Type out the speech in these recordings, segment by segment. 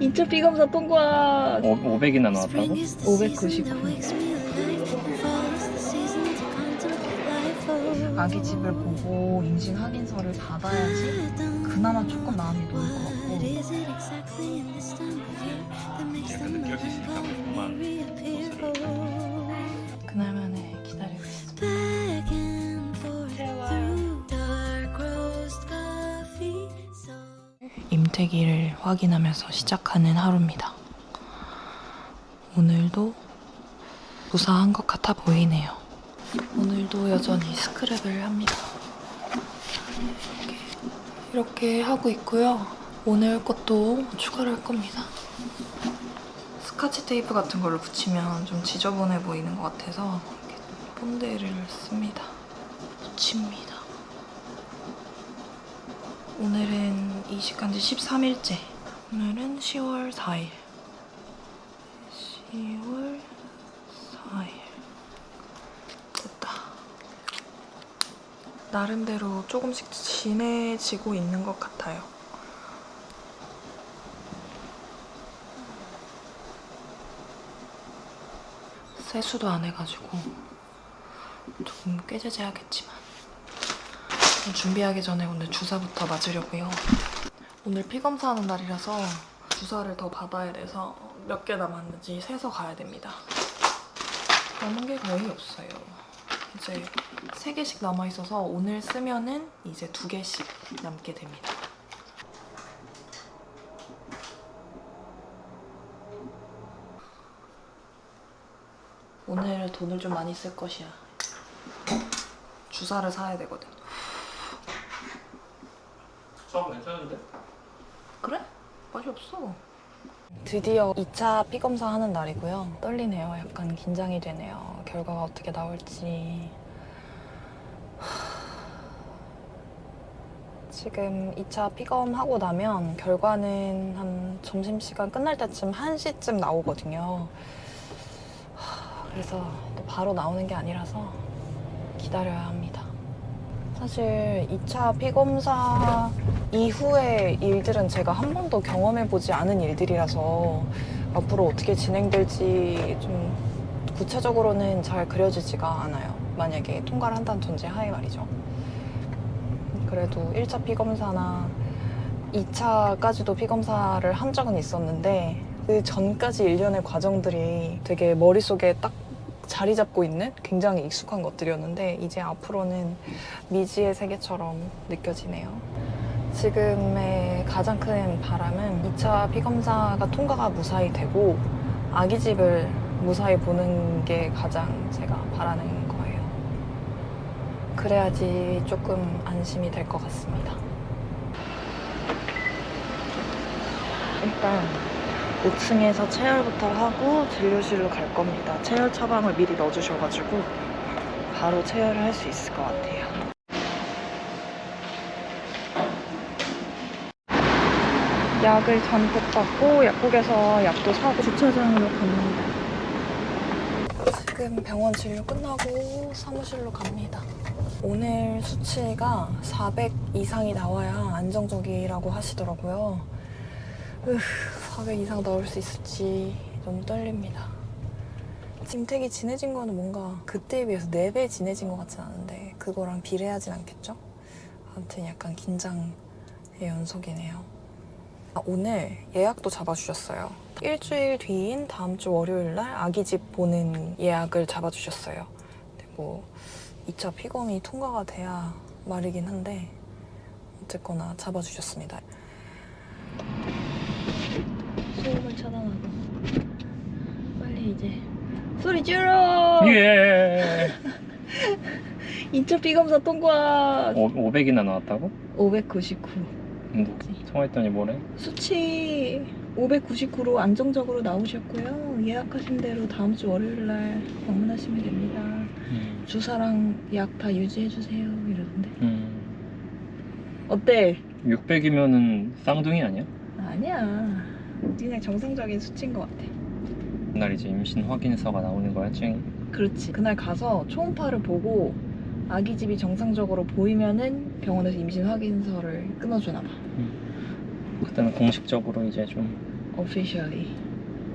인체 비검사 통과. 500이나 나왔다고? 599. 아기 집을 보고 임신 확인서를 받아야지 그나마 조금 마음이 놓을 것 같고 그날만에 임태기를 확인하면서 시작하는 하루입니다. 오늘도 무사한 것 같아 보이네요. 오늘도 여전히 스크랩을 합니다. 이렇게, 이렇게 하고 있고요. 오늘 것도 추가를 할 겁니다. 스카치 테이프 같은 걸로 붙이면 좀 지저분해 보이는 것 같아서 이렇게 본드를 씁니다. 붙입니다. 오늘은 이식한 지 13일째. 오늘은 10월 4일. 10월 4일. 됐다. 나름대로 조금씩 진해지고 있는 것 같아요. 세수도 안 해가지고 조금 꾀죄죄하겠지만 준비하기 전에 오늘 주사부터 맞으려고요. 오늘 피 검사하는 날이라서 주사를 더 받아야 돼서 몇 개 남았는지 세서 가야 됩니다. 남은 게 거의 없어요. 이제 세 개씩 남아 있어서 오늘 쓰면은 이제 두 개씩 남게 됩니다. 오늘 돈을 좀 많이 쓸 것이야. 주사를 사야 되거든. 괜찮은데? 그래? 맛이 없어. 드디어 2차 피 검사 하는 날이고요. 떨리네요. 약간 긴장이 되네요. 결과가 어떻게 나올지. 하... 지금 2차 피검하고 나면 결과는 한 점심시간 끝날 때쯤 1시쯤 나오거든요. 하... 그래서 또 바로 나오는 게 아니라서 기다려야 합니다. 사실 2차 피검사 이후의 일들은 제가 한 번도 경험해보지 않은 일들이라서 앞으로 어떻게 진행될지 좀 구체적으로는 잘 그려지지가 않아요. 만약에 통과를 한다는 전제 하에 말이죠. 그래도 1차 피검사나 2차까지도 피검사를 한 적은 있었는데 그 전까지 일련의 과정들이 되게 머릿속에 딱 자리 잡고 있는 굉장히 익숙한 것들이었는데 이제 앞으로는 미지의 세계처럼 느껴지네요. 지금의 가장 큰 바람은 2차 피검사가 통과가 무사히 되고 아기 집을 무사히 보는 게 가장 제가 바라는 거예요. 그래야지 조금 안심이 될 것 같습니다. 일단 5층에서 체열부터 하고 진료실로 갈 겁니다. 체열 처방을 미리 넣어주셔가지고 바로 체열을 할 수 있을 것 같아요. 약을 잔뜩 받고 약국에서 약도 사고 주차장으로 갑니다. 지금 병원 진료 끝나고 사무실로 갑니다. 오늘 수치가 400 이상이 나와야 안정적이라고 하시더라고요. 으, 400 이상 나올 수 있을지 너무 떨립니다. 짐택이 진해진 거는 뭔가 그때에 비해서 4배 진해진 것 같진 않은데 그거랑 비례하진 않겠죠? 아무튼 약간 긴장의 연속이네요. 아, 오늘 예약도 잡아주셨어요. 일주일 뒤인 다음 주 월요일 날 아기 집 보는 예약을 잡아주셨어요. 근데 뭐 2차 피검이 통과가 돼야 말이긴 한데 어쨌거나 잡아주셨습니다. 소음을 차단하고 빨리 이제 소리 줄여! 예. 2차 피검사 통과! 500이나 나왔다고? 599 근데 통화했더니 뭐래? 수치 599로 안정적으로 나오셨고요. 예약하신 대로 다음 주 월요일 날 방문하시면 됩니다. 음. 주사랑 약 다 유지해주세요. 이러던데. 음. 어때? 600이면은 쌍둥이 아니야? 아니야. 그냥 정상적인 수치인 것 같아. 그날 이제 임신 확인서가 나오는 거야, 찡이? 그렇지. 그날 가서 초음파를 보고 아기 집이 정상적으로 보이면은 병원에서 임신 확인서를 끊어주나 봐. 그때는 공식적으로 이제 좀, officially.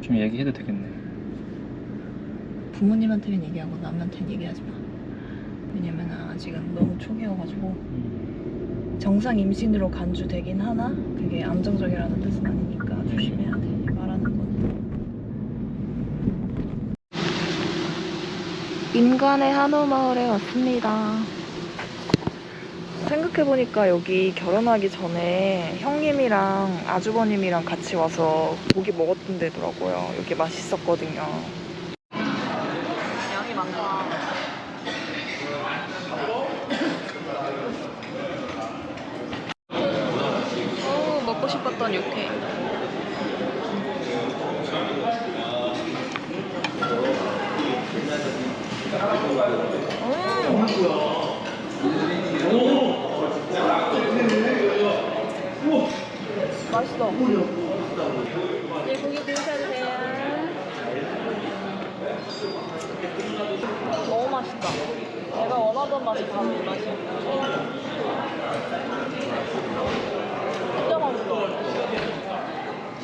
좀 얘기해도 되겠네. 부모님한테는 얘기하고 남한테는 얘기하지 마. 왜냐면 아직은 너무 초기여가지고 음. 정상 임신으로 간주되긴 하나 그게 안정적이라는 뜻은 아니니까 조심해야 돼. 말하는 건. 인간의 한옥마을에 왔습니다. 생각해보니까 여기 결혼하기 전에 형님이랑 아주버님이랑 같이 와서 고기 먹었던 데더라고요. 여기 맛있었거든요. 양이 많다. 오, 먹고 싶었던 육회. 맛있어. 네, 고기 구우셔도 돼요. 너무 맛있다. 내가 원하던 맛이 바로 이 맛이야. 진짜 맛있어.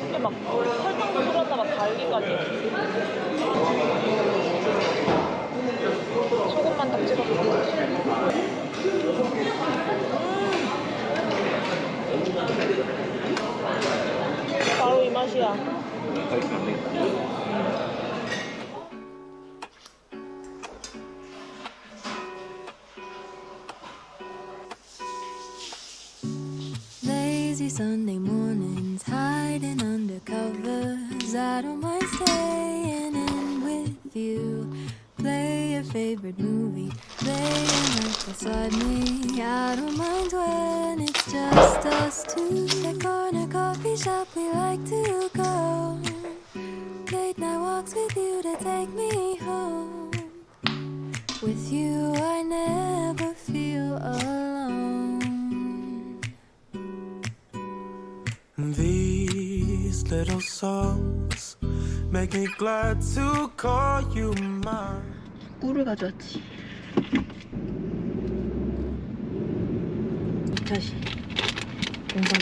이게 막 설탕도 뿌렸나 봐, 달기까지. Favorite movie, laying right beside me. I don't mind when it's just us two. That corner coffee shop we like to go. Late night walks with you to take me home. With you, I never feel alone. These little songs make me glad to call you mine. 꿀을 가져왔지. 다시. 뭔가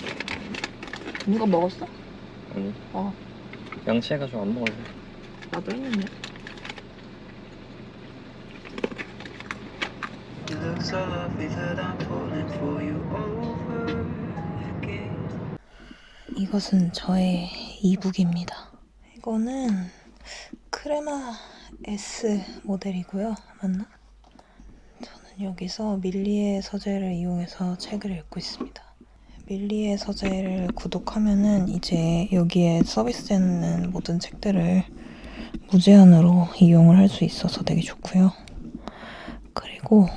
누가 먹었어? 아니, 어, 양치해가지고 안 먹을래. 나도 했는데. 이것은 저의 이북입니다. 이거는 크레마 S 모델이고요. 맞나? 저는 여기서 밀리의 서재를 이용해서 책을 읽고 있습니다. 밀리의 서재를 구독하면은 이제 여기에 서비스되는 모든 책들을 무제한으로 이용을 할 수 있어서 되게 좋고요. 그리고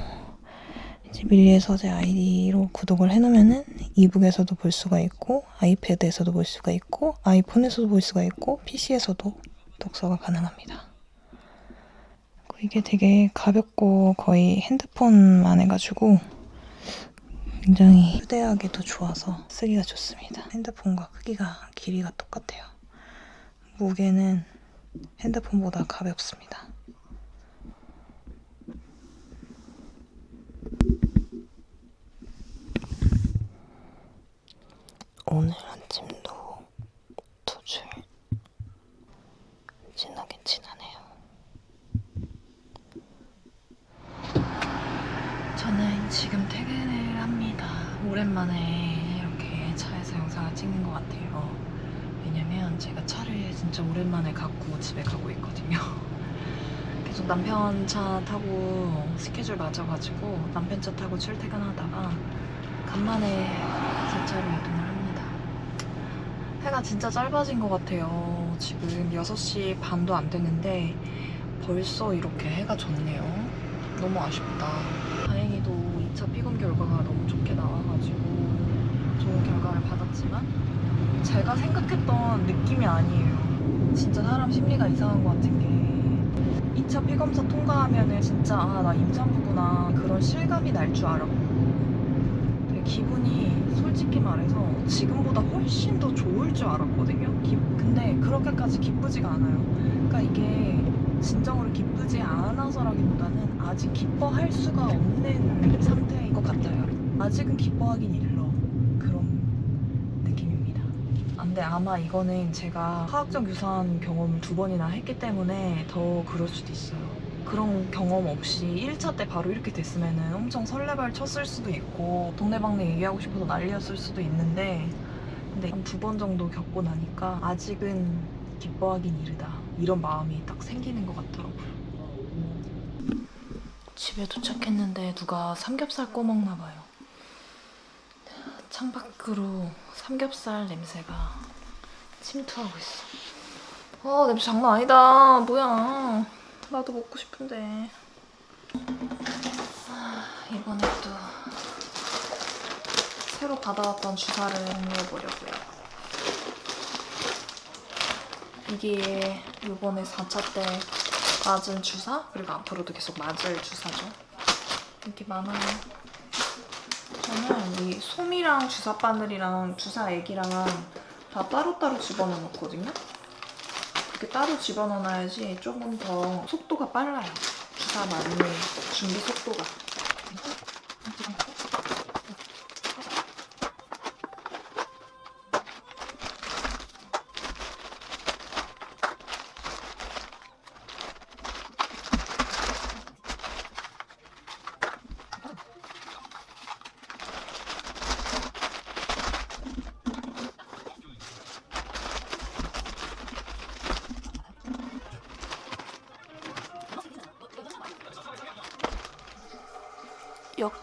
이제 밀리의 서재 아이디로 구독을 해놓으면은 이북에서도 볼 수가 있고 아이패드에서도 볼 수가 있고 아이폰에서도 볼 수가 있고 PC에서도 독서가 가능합니다. 이게 되게 가볍고 거의 핸드폰만 해가지고 굉장히 휴대하기 도 좋아서 쓰기가 좋습니다. 핸드폰과 크기가 길이가 똑같아요. 무게는 핸드폰보다 가볍습니다. 오늘 아침도 두 줄 진하게 진하네요. 저는 지금 퇴근을 합니다. 오랜만에 이렇게 차에서 영상을 찍는 것 같아요. 왜냐면 제가 차를 진짜 오랜만에 갖고 집에 가고 있거든요. 계속 남편 차 타고 스케줄 맞아가지고 남편 차 타고 출퇴근하다가 간만에 제 차로 이동을 합니다. 해가 진짜 짧아진 것 같아요. 지금 6시 반도 안 됐는데 벌써 이렇게 해가 졌네요. 너무 아쉽다. 다행히도 2차 피검 결과가 너무 좋게 나와가지고 좋은 결과를 받았지만 제가 생각했던 느낌이 아니에요. 진짜 사람 심리가 이상한 것 같은 게 2차 피검사 통과하면은 진짜 아 나 임산부구나 그런 실감이 날 줄 알았고 기분이 솔직히 말해서 지금보다 훨씬 더 좋을 줄 알았거든요. 기- 근데 그렇게까지 기쁘지가 않아요. 그러니까 이게 진정으로 기쁘지 않아서라기보다는 아직 기뻐할 수가 없는 상태인 것 같아요. 아직은 기뻐하긴 일러 그런 느낌입니다. 아, 근데 아마 이거는 제가 화학적 유산 경험을 두 번이나 했기 때문에 더 그럴 수도 있어요. 그런 경험 없이 1차 때 바로 이렇게 됐으면 엄청 설레발 쳤을 수도 있고 동네방네 얘기하고 싶어서 난리였을 수도 있는데 근데 한 두 번 정도 겪고 나니까 아직은 기뻐하긴 이르다 이런 마음이 딱 생기는 것 같더라고요. 집에 도착했는데 누가 삼겹살 꺼먹나 봐요. 창밖으로 삼겹살 냄새가 침투하고 있어. 아 냄새 장난 아니다. 뭐야. 나도 먹고 싶은데. 아, 이번에 또 새로 받아왔던 주사를 해보려고요. 이게 이번에 4차 때 맞은 주사 그리고 앞으로도 계속 맞을 주사죠. 이렇게 많아요. 저는 이 솜이랑 주사 바늘이랑 주사 액이랑 다 따로따로 집어넣어 놓거든요. 그렇게 따로 집어넣어놔야지 조금 더 속도가 빨라요. 주사 맞는 준비 속도가.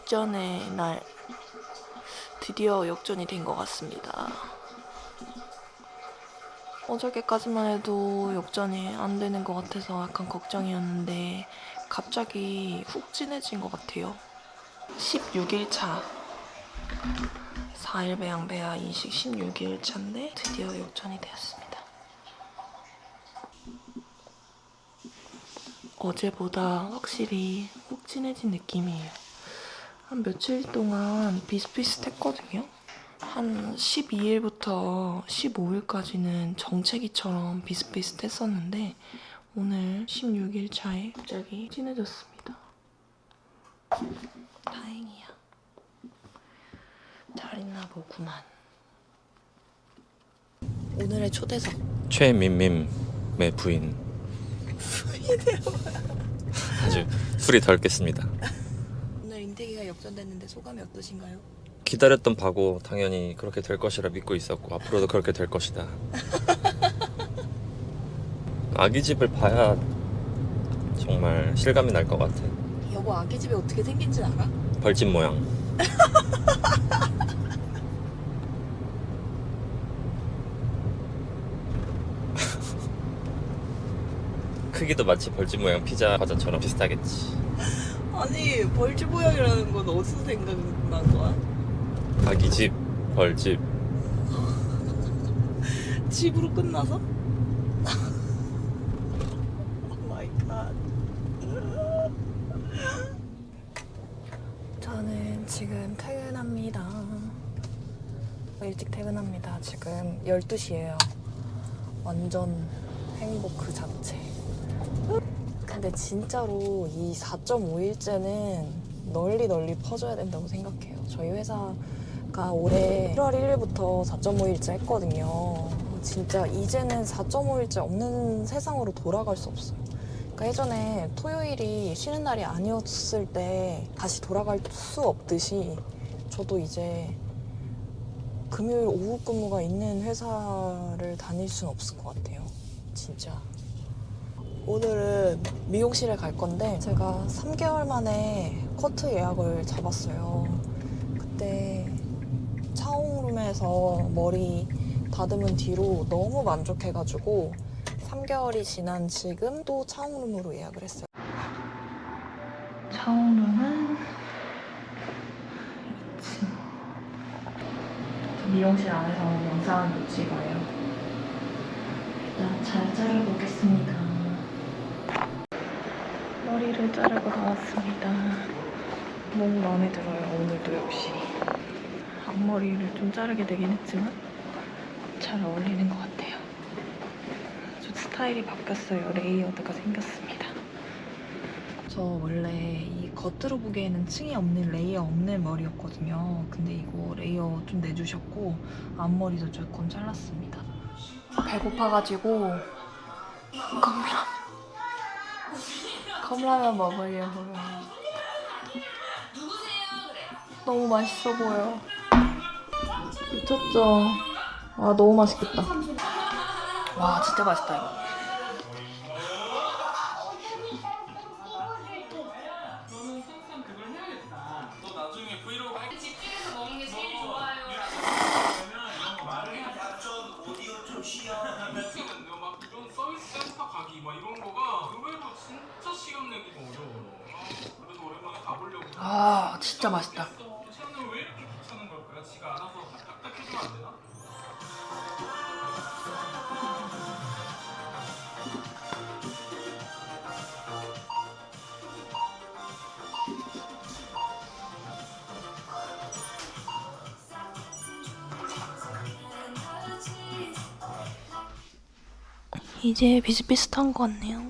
역전의 날 드디어 역전이 된 것 같습니다. 어저께까지만 해도 역전이 안 되는 것 같아서 약간 걱정이었는데 갑자기 훅 진해진 것 같아요. 16일 차 4일 배양 배아 인식 16일 차인데 드디어 역전이 되었습니다. 어제보다 확실히 훅 진해진 느낌이에요. 한 며칠 동안 비슷비슷했거든요. 한 12일부터 15일까지는 정체기처럼 비슷비슷했었는데 오늘 16일 차에 갑자기 진해졌습니다. 다행이야. 잘 있나 보구만. 오늘의 초대석. 최민민의 부인 아주 술이 덜 깼습니다 역전됐는데 소감이 어떠신가요? 기다렸던 바고 당연히 그렇게 될 것이라 믿고 있었고 앞으로도 그렇게 될 것이다 아기 집을 봐야 정말 실감이 날 것 같아 여보 아기 집이 어떻게 생긴지 알아? 벌집 모양 크기도 마치 벌집 모양 피자 과자처럼 비슷하겠지 아니 벌집 모양이라는 건 어디서 생각난 거야? 아기 집 벌집 집으로 끝나서? oh my god. 저는 지금 퇴근합니다. 일찍 퇴근합니다. 지금 12시예요. 완전 행복 그 자체. 근데 진짜로 이 4.5일째는 널리 널리 퍼져야 된다고 생각해요. 저희 회사가 올해 1월 1일부터 4.5일째 했거든요. 진짜 이제는 4.5일째 없는 세상으로 돌아갈 수 없어요. 그러니까 예전에 토요일이 쉬는 날이 아니었을 때 다시 돌아갈 수 없듯이 저도 이제 금요일 오후 근무가 있는 회사를 다닐 수는 없을 것 같아요. 진짜. 오늘은 미용실에 갈 건데 제가 3개월 만에 커트 예약을 잡았어요. 그때 차홍룸에서 머리 다듬은 뒤로 너무 만족해가지고 3개월이 지난 지금 또 차홍룸으로 예약을 했어요. 차홍룸은 2층. 미용실 안에서 영상을 못 찍어요. 일단 잘 잘라보겠습니다. 머리를 자르고 나왔습니다. 너무 마음에 들어요. 오늘도 역시. 앞머리를 좀 자르게 되긴 했지만 잘 어울리는 것 같아요. 좀 스타일이 바뀌었어요. layered가 생겼습니다. 저 원래 이 겉으로 보기에는 층이 없는 layer 없는 머리였거든요. 근데 이거 layer 좀 내주셨고 앞머리도 조금 잘랐습니다. 배고파가지고 컵라면 컵라면 먹으려고요. 너무 맛있어 보여. 미쳤죠? 와 너무 맛있겠다. 와 진짜 맛있다 이거. 이제 비슷비슷한 것 같네요.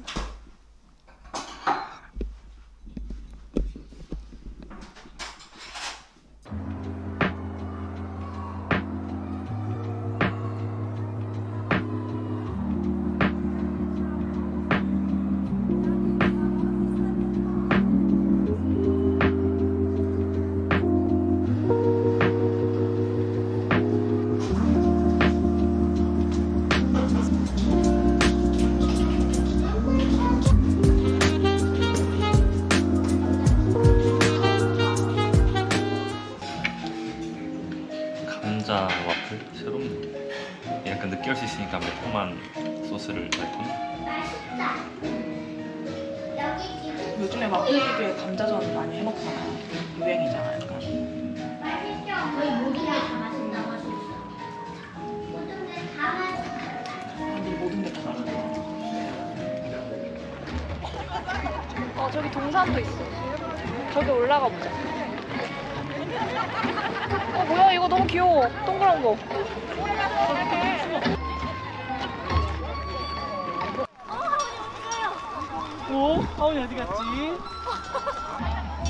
어. 어 저기 동산도 있어. 저기 올라가 보자. 어 뭐야 이거 너무 귀여워. 동그란 거. 어? 하은이 어디 갔지?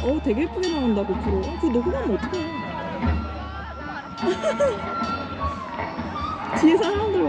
어 되게 예쁘게 나온다 고프로. 그거 녹음하면 어떡해? 뒤에 사람들 봐.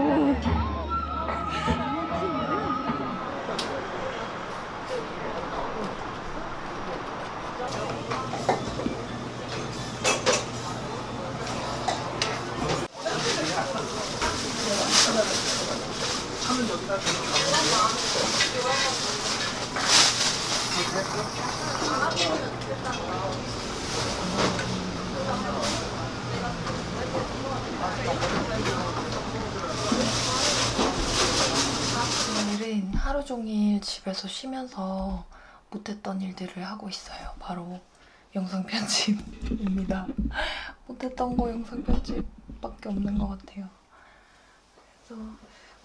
오늘은 하루 종일 집에서 쉬면서 못했던 일들을 하고 있어요. 바로 영상 편집입니다. 못했던 거 영상 편집밖에 없는 것 같아요. 그래서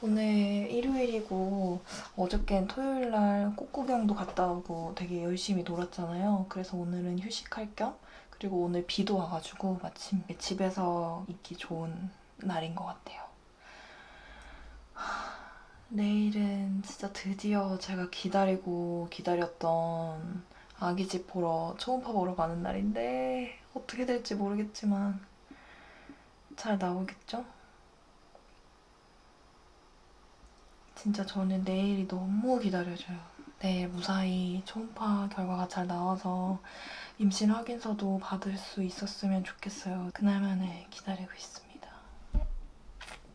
오늘 일요일이고 어저께는 토요일 날 꽃구경도 갔다 오고 되게 열심히 놀았잖아요. 그래서 오늘은 휴식할 겸 그리고 오늘 비도 와가지고 마침 집에서 있기 좋은 날인 것 같아요. 내일은 진짜 드디어 제가 기다리고 기다렸던 아기집 보러 초음파 보러 가는 날인데 어떻게 될지 모르겠지만 잘 나오겠죠? 진짜 저는 내일이 너무 기다려져요. 내일 무사히 초음파 결과가 잘 나와서 임신 확인서도 받을 수 있었으면 좋겠어요. 그날만을 기다리고 있습니다.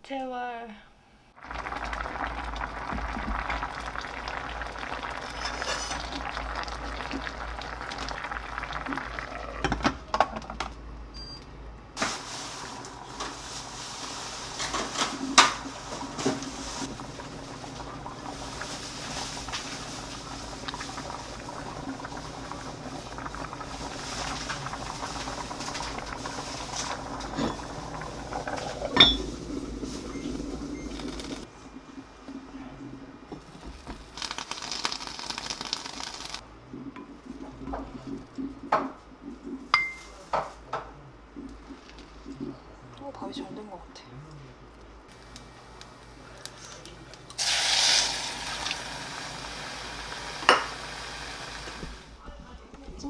제발.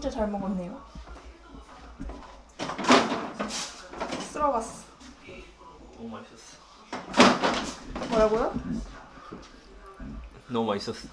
잘 먹었네요. 쓸어갔어. 너무 맛있었어. 뭐라고요? 너무 맛있었어.